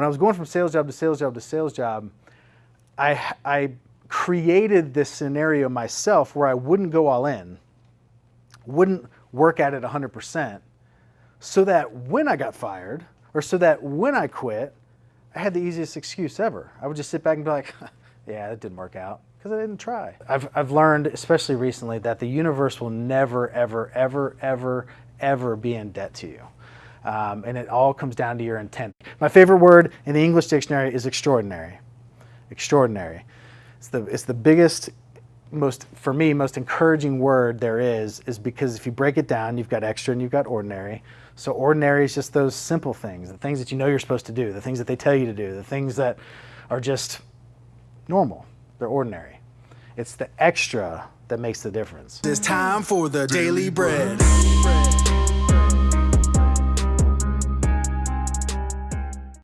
when I was going from sales job to sales job to sales job, I, I created this scenario myself where I wouldn't go all in, wouldn't work at it 100%, so that when I got fired, or so that when I quit, I had the easiest excuse ever. I would just sit back and be like, yeah, it didn't work out because I didn't try. I've, I've learned, especially recently, that the universe will never, ever, ever, ever, ever be in debt to you. Um, and it all comes down to your intent. My favorite word in the English dictionary is extraordinary. Extraordinary. It's the, it's the biggest, most, for me, most encouraging word there is, is because if you break it down, you've got extra and you've got ordinary. So ordinary is just those simple things, the things that you know you're supposed to do, the things that they tell you to do, the things that are just normal. They're ordinary. It's the extra that makes the difference. It's time for the daily bread.